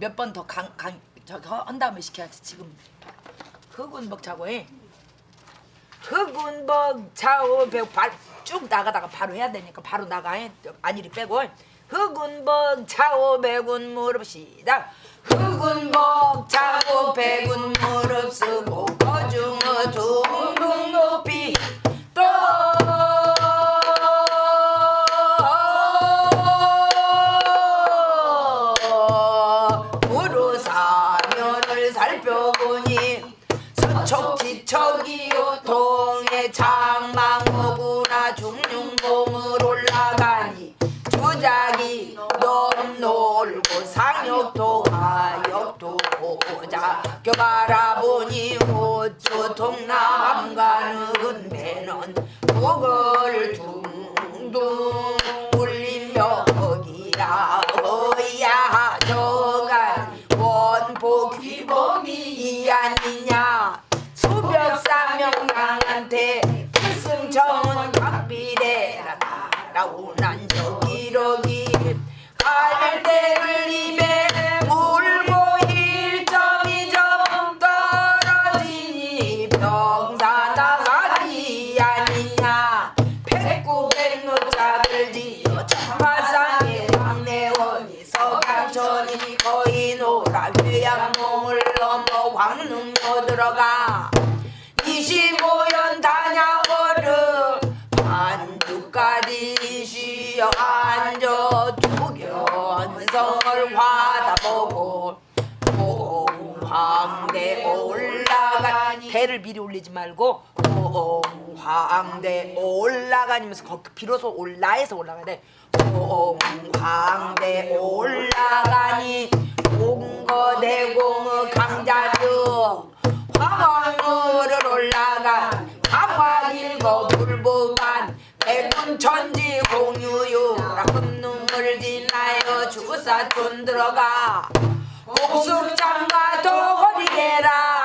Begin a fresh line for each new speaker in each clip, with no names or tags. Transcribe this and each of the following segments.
몇 번 더 강 강 저기 허- 한 다음에 시켜야지 지금 흑운벅 차고 해. 흑운벅 차고 배쭉 나가다가 바로 해야 되니까 바로 나가 해. 안일이 빼고 흑운벅 차고 백운 무릎 시작 흑운벅 차고 백운 무릎 쓰고 거중어 둥둥 높 남 가는 배는 북을 들어가. 25연 단양어를 반두까지 쉬어 앉아 두견성을 화다보고 홍황대 올라가니 대를 미리 올리지 말고 홍황대 올라가니면서 비로소 올라에서 올라가야 돼. 홍황대 올라가니 공거대공의 강자 중 화왕을 올라가 화화일거 불보반 백운천지 공유유 라 금눈물 지나여 주사촌 들어가. 옥숙장과 도거리게라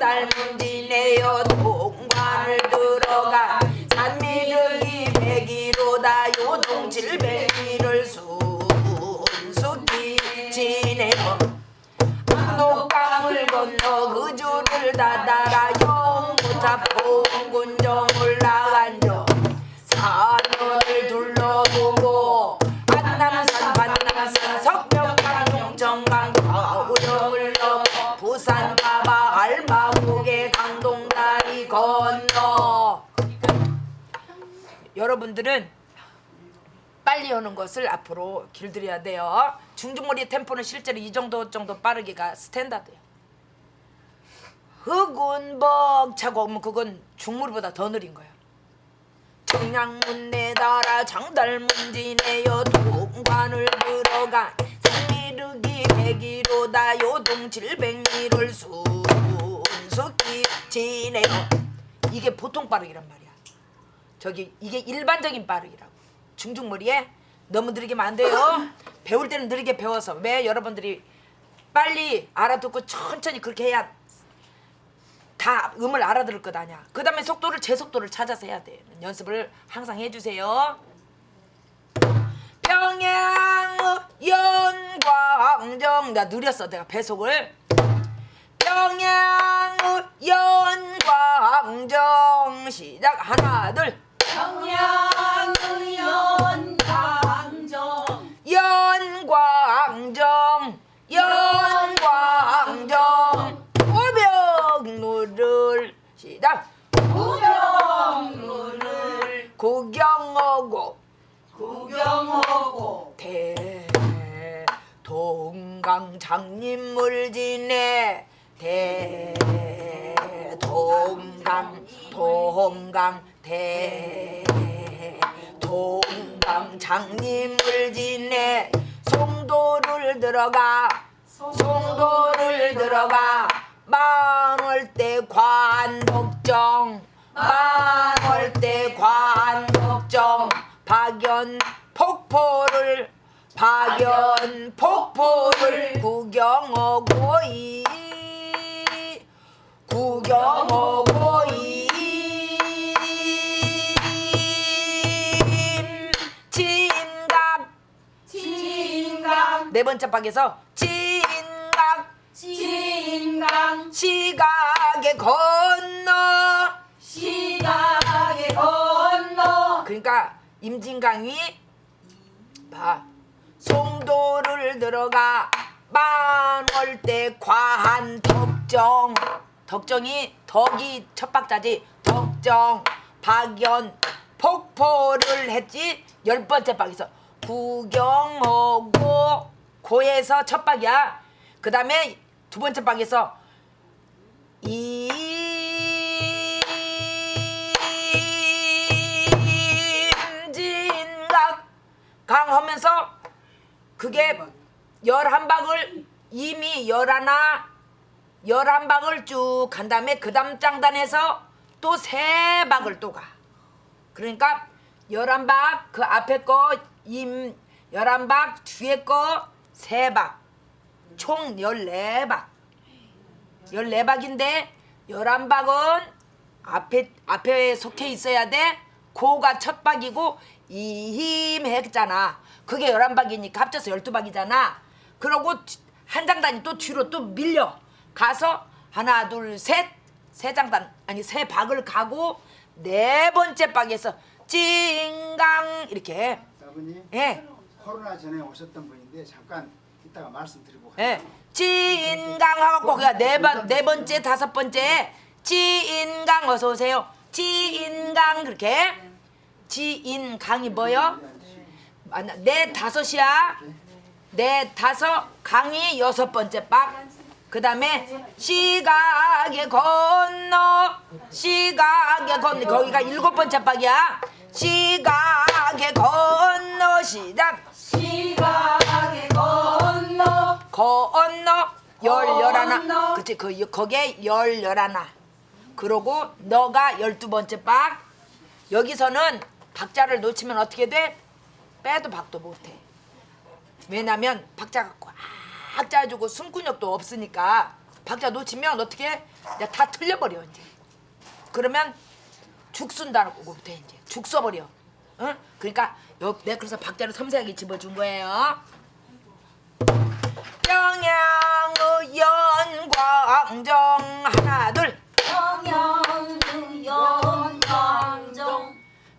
장달문 지내요 동관을 들어가 산미륵이 백이로다 요동 칠백리를 순숙히 지내요 녹강을 건너 그 줄을 닫아라 영무탑 공군 건너 여러분들은 빨리 하는 것을 앞으로 길들여야 돼요. 중중머리 템포는 실제로 이 정도 정도 빠르기가 스탠다드예요. 흑운 벅 차고 오면 그건 중물보다 더 느린 거예요. 청량문 내달아 장달문 지내요 동관을 들어가 산미륵이 백이로다 요동 칠백리를 순숙히 지내요. 이게 보통 빠르기란 말이야. 저기 이게 일반적인 빠르기라고. 중중머리에 너무 느리게면 안 돼요. 배울 때는 느리게 배워서 왜 여러분들이 빨리 알아듣고 천천히 그렇게 해야 다 음을 알아들을 것 아니야. 그 다음에 속도를 제 속도를 찾아서 해야 돼. 연습을 항상 해주세요. 평양 연광정 나 느렸어 내가 배속을 평양 연광정. 시작. 하나 둘.
평양의연 강정.
연광정. 연광정. 오병로를 시작.
구경루를
구경하고.
구경하고.
대. 동강 장님을 지내 대 동강 동강 대 동강. 장님을 지내 송도를 들어가 송도를 들어가. 만월대 관복정 만월대 관복정. 박연 폭포를 박연 폭포를 구경하고 이구 경하고 임 진각
진강
네 번째 박에서 진각
진강
시각에 건너.
시각에 건너.
그러니까 임진강이 봐. 송도를 들어가. 만월대 과한 덕정 덕정이 덕이 첫 박자지. 덕정 박연 폭포를 했지. 열 번째 박에서 구경하고 고에서 첫 박이야. 그 다음에 두 번째 박에서 임진각 강하면서 그게 열한 박을 이미 열하나 열한 박을 쭉 간 다음에 그 다음 장단에서 또세 박을 또 가. 그러니까 열한 박그 앞에 거 임 열한 박 뒤에 거세 박. 총 열네 박. 열네 박인데 열한 박은 앞에 앞에 속해 있어야 돼. 고가 첫 박이고 이힘 했잖아. 그게 열한 박이니까 합쳐서 열두 박이잖아. 그러고 뒤- 한 장단이 또 뒤로 또 밀려 가서 하나 둘 셋 세 장단 아니 세 박을 가고 네 번째 박에서 찡강 이렇게
아버님
예.
코로나 전에 오셨던 분인데 잠깐 이따가 말씀드리고
예. 찐강 하고 그가 네번 네 번째 다섯 번째 찐강 어서 오세요. 찐강 그렇게 찐강이 뭐요? 맞나? 네 다섯이야. 네 다섯 강이 여섯 번째 박. 그 다음에 시각에 건너 시각에 건너. 거기가 일곱 번째 박이야. 시각에 건너 시작.
시각에 건너.
건너 열 열하나. 그치 그 거기에 열 열하나. 그러고 너가 열두 번째 박. 여기서는 박자를 놓치면 어떻게 돼? 빼도 박도 못해. 왜냐면 박자가 꽉 짜주고 숨근육도 없으니까 박자 놓치면 어떻게 다 틀려버려 이제. 그러면 죽 쓴다고 못해 이제. 죽 써버려. 응? 그러니까 여, 내가 그래서 박자를 섬세하게 집어준 거예요. 평양의 연광정 하나 둘.
평양의 연광정.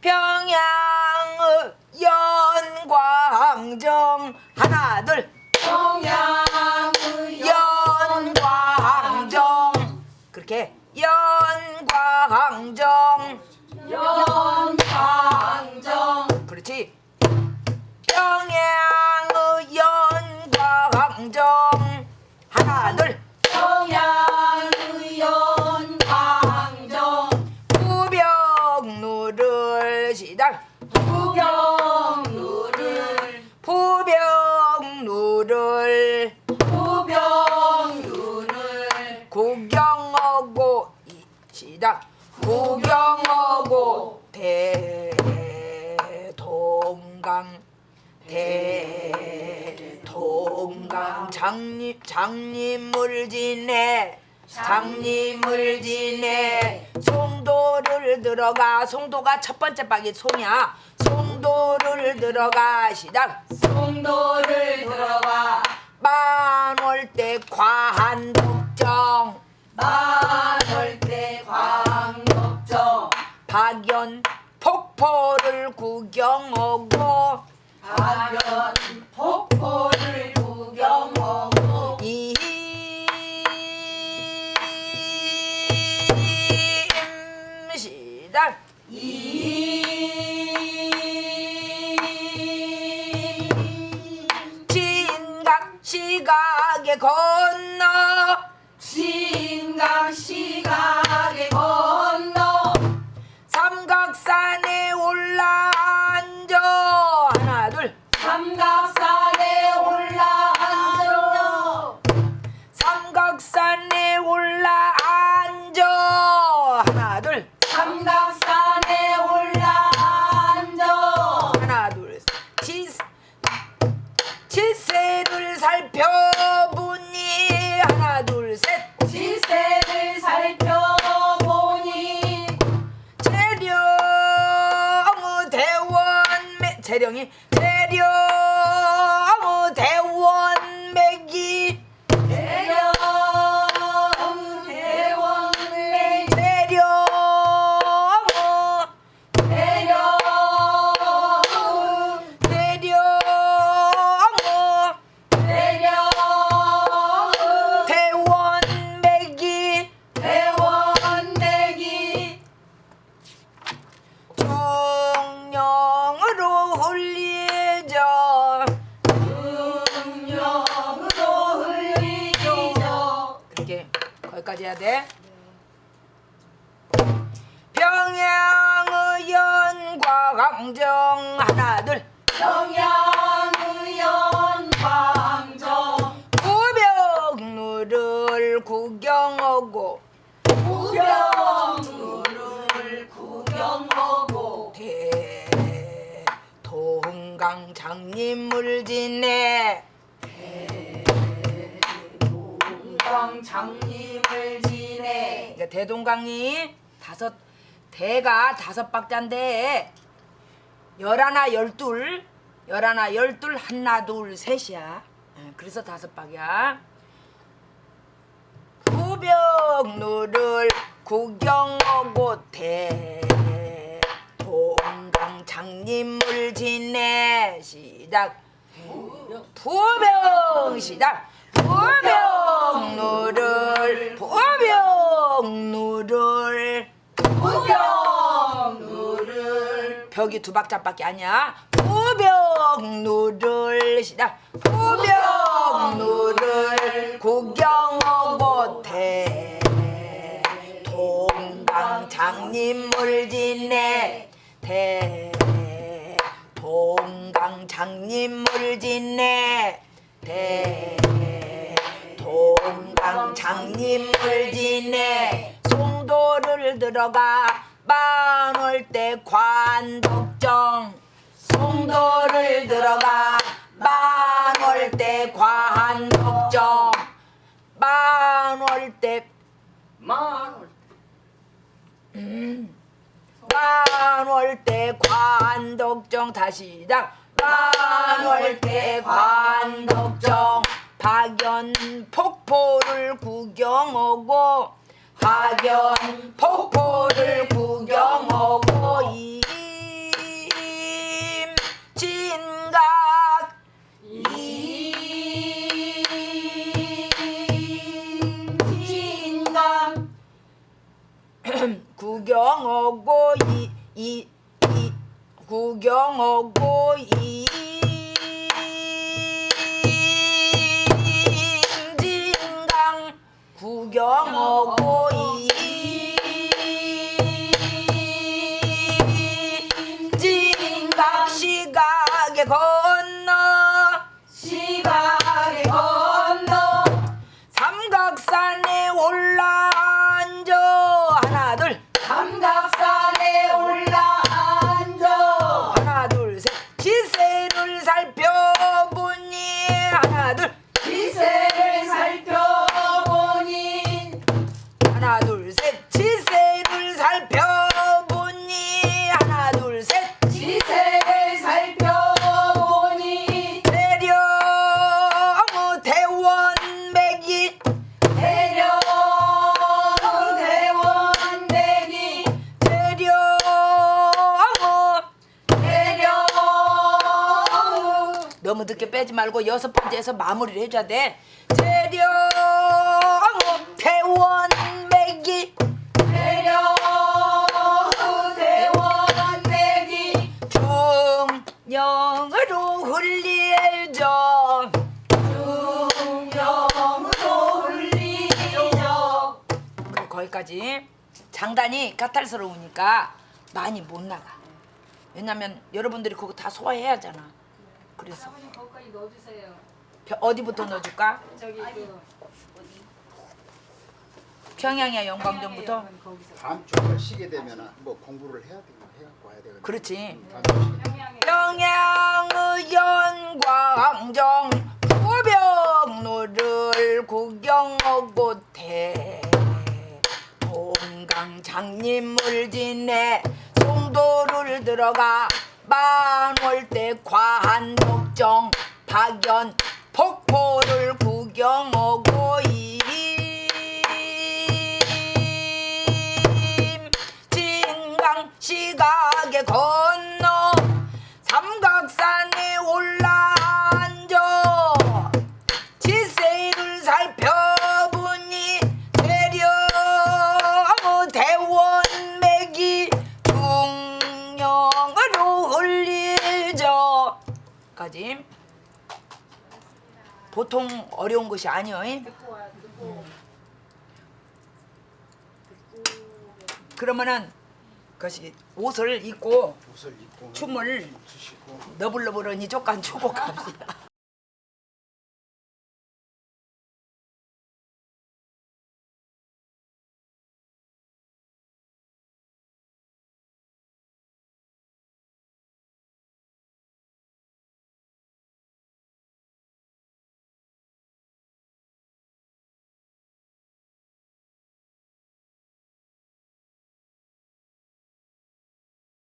평양의 연광정 부병루를.
부병루를.
부병루를. 구경하고 이- 시작 구경하고 대동강. 대동강. 장님 장님을 지내. 장님을 지내. 송도를 들어가. 송도가 첫 번째 박이 송이야 송도를 들어가 시작
송도를 들어가
만월대 과한 독정.
만월대 광덕정.
박연 폭포를 구경하고
박연 폭포
시각에 건너. 장님을 지내. 이제 대동강이 다섯 대가 다섯 박자인데 열하나 열둘 열하나 열둘 하나 둘 셋이야. 예, 그래서 다섯 박이야. 후병루를 구경하고 대동강 장님을 지내. 시작. 부병. 시작. 부병 루를 부병루를
우병루를
벽이 두 박자밖에 아니야. 부병루를 시작. 부병루를 구경하고 대동강 장님을 지내. 대 동강 장님을 지내. 대 동강 장님을 지내 송도를 들어가 만월 때 관덕정. 송도를 들어가 만월 때 관덕정. 만월 때
만월
만월 때 관덕정. 다시 시작. 만월 때 관덕정 박연 폭포를 구경하고 박연 폭포를 구경하고 임진각.
임진강
구경하고 이, 이, 이 구경하고 임 하나 둘 말고 여섯 번째에서 마무리를 해줘야 돼. 재령 대원 매기.
재령 대원 매기.
중령으로 흘리죠 중령으로 흘리죠 그래 거기까지. 장단이 까탈스러우니까 많이 못 나가. 왜냐면 여러분들이 그거 다 소화해야 하잖아. 그래서
사모님 거기까지 넣어주세요.
벼- 어디부터 넣어줄까?
저기 그
평양의 영광전부터.
거기서.
다음 주에 쉬게 되면 뭐 공부를 해야 되고 해갖고 와야 되거든.
그렇지. 평양의 영광정 포병로를 구경하고 대 동강 장님을 지내 송도를 들어가 만월대 관옥정 박연 폭포를 구경하고 임 것이
아니요. 듣고.
그러면은 그것이 옷을 입고
옷을 입고
춤을
추시고.
너블너블하니 조금 추고 갑시다